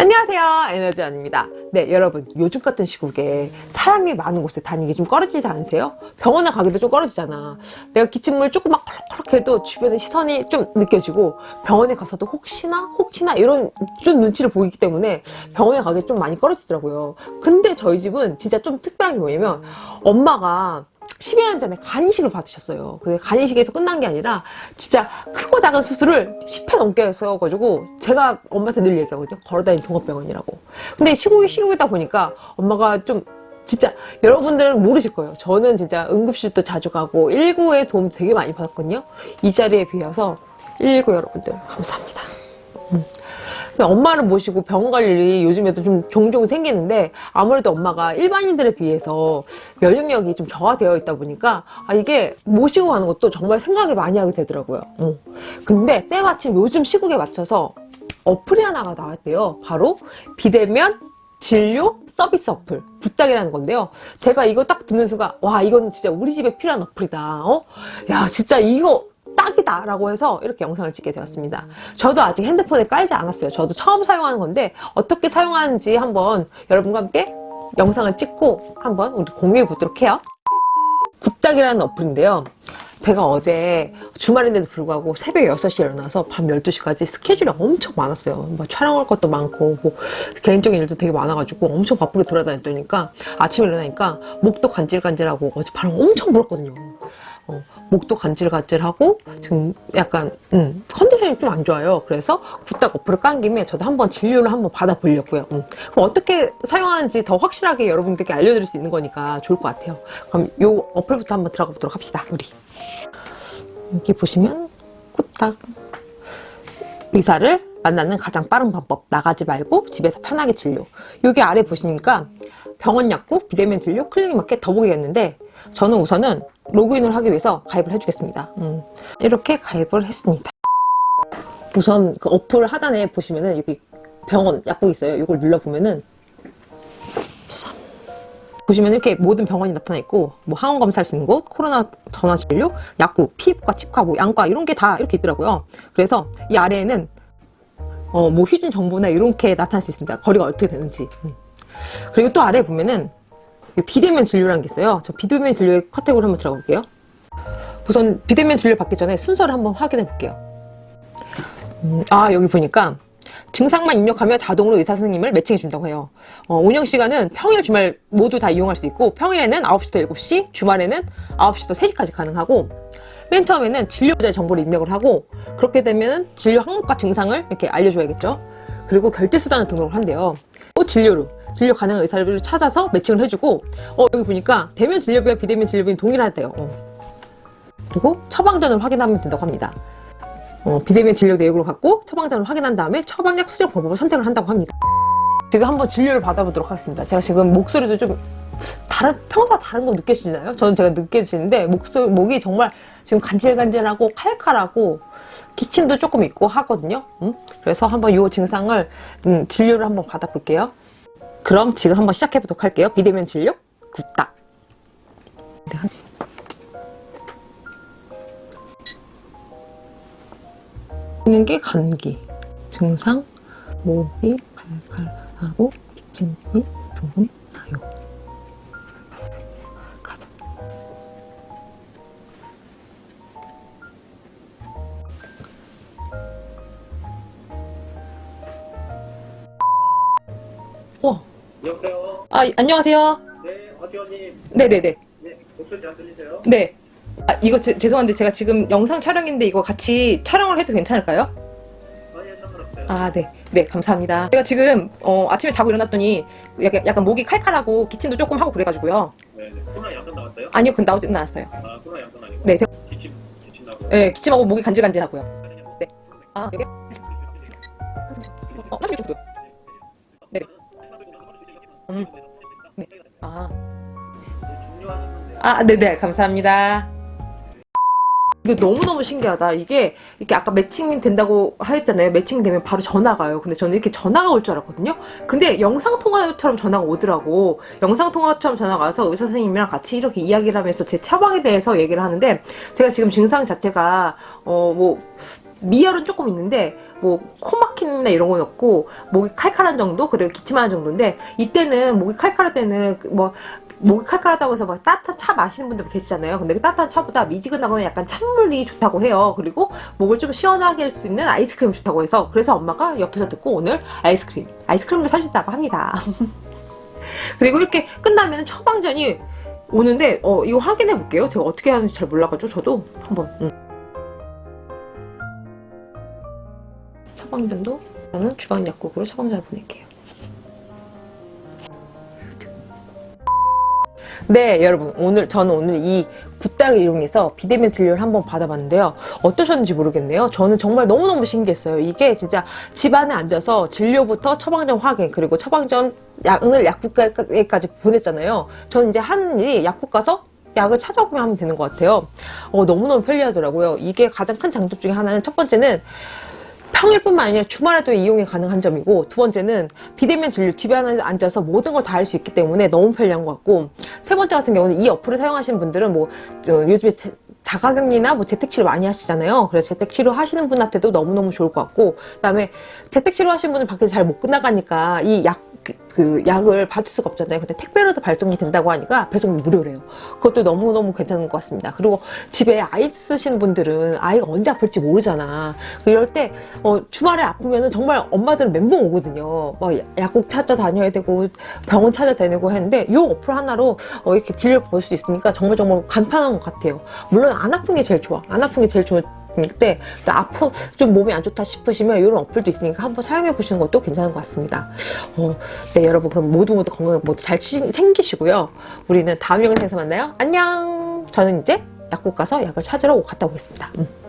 안녕하세요. 에너지원입니다. 네 여러분 요즘 같은 시국에 사람이 많은 곳에 다니기 좀 꺼려지지 않으세요? 병원에 가기도 좀 꺼려지잖아. 내가 기침을 조금 막 콜록콜록 해도 주변에 시선이 좀 느껴지고 병원에 가서도 혹시나 혹시나 이런 좀 눈치를 보이기 때문에 병원에 가기 좀 많이 꺼려지더라고요. 근데 저희 집은 진짜 좀 특별한 게 뭐냐면 엄마가 10여 년 전에 간이식을 받으셨어요. 근데 간이식에서 끝난 게 아니라 진짜 크고 작은 수술을 10회 넘게 했어가지고 제가 엄마한테 늘 얘기하거든요. 걸어다니는 종합병원이라고. 근데 시국이 시국이다 보니까 엄마가 좀 진짜 여러분들은 모르실 거예요. 저는 진짜 응급실도 자주 가고 119에 도움 되게 많이 받았거든요. 이 자리에 비해서 119 여러분들 감사합니다. 음. 엄마를 모시고 병원 갈 일이 요즘에도 좀 종종 생기는데 아무래도 엄마가 일반인들에 비해서 면역력이 좀 저하되어 있다 보니까 아 이게 모시고 가는 것도 정말 생각을 많이 하게 되더라고요. 어. 근데 때마침 요즘 시국에 맞춰서 어플이 하나가 나왔대요. 바로 비대면 진료 서비스 어플. 굿딱이라는 건데요. 제가 이거 딱 듣는 순간 와 이거는 진짜 우리 집에 필요한 어플이다. 어? 야 진짜 이거 딱이다 라고 해서 이렇게 영상을 찍게 되었습니다. 저도 아직 핸드폰에 깔지 않았어요. 저도 처음 사용하는 건데 어떻게 사용하는지 한번 여러분과 함께 영상을 찍고 한번 우리 공유해 보도록 해요. 굿딱이라는 어플인데요. 제가 어제 주말인데도 불구하고 새벽 6시에 일어나서 밤 12시까지 스케줄이 엄청 많았어요. 뭐 촬영할 것도 많고 뭐 개인적인 일도 되게 많아가지고 엄청 바쁘게 돌아다녔더니까 아침에 일어나니까 목도 간질간질하고 어제 바람 엄청 불었거든요. 어, 목도 간질간질하고 지금 약간 음, 컨디션이 좀 안 좋아요. 그래서 굿딱 어플을 깐 김에 저도 한번 진료를 한번 받아보려고요. 음. 그럼 어떻게 사용하는지 더 확실하게 여러분들께 알려드릴 수 있는 거니까 좋을 것 같아요. 그럼 이 어플부터 한번 들어가 보도록 합시다. 우리 여기 보시면 굿딱 의사를 만나는 가장 빠른 방법 나가지 말고 집에서 편하게 진료 여기 아래 보시니까 병원 약국 비대면 진료 클리닉 마켓 더보기였는데 저는 우선은 로그인을 하기 위해서 가입을 해주겠습니다. 음, 이렇게 가입을 했습니다. 우선 그 어플 하단에 보시면은 여기 병원 약국 있어요. 이걸 눌러보면은. 보시면 이렇게 모든 병원이 나타나 있고 뭐 항원 검사할 수 있는 곳, 코로나 전화 진료, 약국, 피부과, 치과, 뭐 양과 이런 게 다 이렇게 있더라고요. 그래서 이 아래에는 어, 뭐 휴진 정보나 이렇게 나타날 수 있습니다. 거리가 어떻게 되는지. 음. 그리고 또 아래에 보면은 비대면 진료라는 게 있어요. 저 비대면 진료의 카테고리 한번 들어가 볼게요. 우선 비대면 진료 받기 전에 순서를 한번 확인해 볼게요. 음, 아 여기 보니까 증상만 입력하면 자동으로 의사 선생님을 매칭해 준다고 해요. 어, 운영 시간은 평일 주말 모두 다 이용할 수 있고 평일에는 9시부터 7시, 주말에는 9시부터 3시까지 가능하고 맨 처음에는 진료자 정보를 입력을 하고 그렇게 되면 진료 항목과 증상을 이렇게 알려줘야겠죠. 그리고 결제 수단을 등록을 한대요. 또 진료로 진료 가능한 의사를 찾아서 매칭을 해주고 어 여기 보니까 대면 진료비와 비대면 진료비는 동일하대요 어. 그리고 처방전을 확인하면 된다고 합니다 어, 비대면 진료 내역으로 갖고 처방전을 확인한 다음에 처방약 수정 방법을 선택을 한다고 합니다 지금 한번 진료를 받아보도록 하겠습니다 제가 지금 목소리도 좀 다른 평소와 다른 거 느껴지나요? 저는 제가 느껴지는데 목소리, 목이 정말 지금 간질간질하고 칼칼하고 기침도 조금 있고 하거든요 음? 그래서 한번 이 증상을 음, 진료를 한번 받아볼게요 그럼 지금 한번 시작해 보도록 할게요. 비대면 진료 굿딱. 네, 하지. 있는 게 감기 증상 목이 칼칼하고 기침이 조금 나요. 가자. 와 여보세요? 아, 안녕하세요. 네, 어지원님. 네네네. 네, 목소리 잘 들리세요? 네. 아, 이거 제, 죄송한데 제가 지금 영상 촬영인데 이거 같이 촬영을 해도 괜찮을까요? 아, 네. 네, 감사합니다. 제가 지금 어, 아침에 자고 일어났더니 약간, 약간 목이 칼칼하고 기침도 조금 하고 그래가지고요. 네, 네. 코로나 양성 나왔어요? 아니요, 그건 나오진 않았어요. 아, 코로나 양성 아니고? 네, 대- 기침, 기침 나고. 네, 기침하고 목이 간질간질하고요. 네. 아, 여기? 어, 36 정도요. 네. 음. 네. 아, 종료하셨는데. 아, 네네, 감사합니다. 이거 너무너무 신기하다. 이게 이렇게 아까 매칭 된다고 하였잖아요. 매칭 되면 바로 전화가 와요. 근데 저는 이렇게 전화가 올 줄 알았거든요. 근데 영상통화처럼 전화가 오더라고. 영상통화처럼 전화가 와서 의사 선생님이랑 같이 이렇게 이야기를 하면서 제 처방에 대해서 얘기를 하는데 제가 지금 증상 자체가 어 뭐 미열은 조금 있는데 뭐 코 막힘이나 이런 건 없고 목이 칼칼한 정도 그리고 기침하는 정도인데 이때는 목이 칼칼할 때는 그뭐 목이 칼칼하다고 해서 막 따뜻한 차 마시는 분들 계시잖아요. 근데 그 따뜻한 차보다 미지근하거나 약간 찬물이 좋다고 해요. 그리고 목을 좀 시원하게 할 수 있는 아이스크림이 좋다고 해서 그래서 엄마가 옆에서 듣고 오늘 아이스크림, 아이스크림을 사주셨다고 합니다. 그리고 이렇게 끝나면 처방전이 오는데 어 이거 확인해 볼게요. 제가 어떻게 하는지 잘 몰라가지고 저도 한번 음. 처방전도 저는 주방 약국으로 처방전을 보낼게요. 네, 여러분. 오늘, 저는 오늘 이 굿닥을 이용해서 비대면 진료를 한번 받아봤는데요. 어떠셨는지 모르겠네요. 저는 정말 너무너무 신기했어요. 이게 진짜 집안에 앉아서 진료부터 처방전 확인, 그리고 처방전 약을 약국까지 보냈잖아요. 저는 이제 하는 일이 약국 가서 약을 찾아보면 하면 되는 것 같아요. 어, 너무너무 편리하더라고요. 이게 가장 큰 장점 중에 하나는 첫 번째는 평일뿐만 아니라 주말에도 이용이 가능한 점이고 두 번째는 비대면 진료 집에 앉아서 모든 걸 다 할 수 있기 때문에 너무 편리한 것 같고 세 번째 같은 경우는 이 어플을 사용하시는 분들은 뭐 어, 요즘에 자- 자가격리나 뭐 재택치료 많이 하시잖아요. 그래서 재택치료 하시는 분한테도 너무너무 좋을 것 같고 그 다음에 재택치료 하시는 분은 밖에서 잘못 끝나가니까 이약 그, 그 약을 받을 수가 없잖아요. 근데 택배로도 발송이 된다고 하니까 배송이 무료래요. 그것도 너무너무 괜찮은 것 같습니다. 그리고 집에 아이 쓰시는 분들은 아이가 언제 아플지 모르잖아. 이럴 때 어, 주말에 아프면은 정말 엄마들은 멘붕 오거든요. 막 약국 찾아 다녀야 되고 병원 찾아 다니고 했는데 이 어플 하나로 어, 이렇게 진료를 볼 수 있으니까 정말 정말 간편한 것 같아요. 물론 안 아픈 게 제일 좋아. 안 아픈 게 제일 좋 은때 아프 좀 몸이 안 좋다 싶으시면 이런 어플도 있으니까 한번 사용해 보시는 것도 괜찮은 것 같습니다. 어, 네 여러분 그럼 모두 모두 건강 모두 잘 치- 챙기시고요. 우리는 다음 영상에서 만나요. 안녕. 저는 이제 약국 가서 약을 찾으러 갔다 오겠습니다. 음.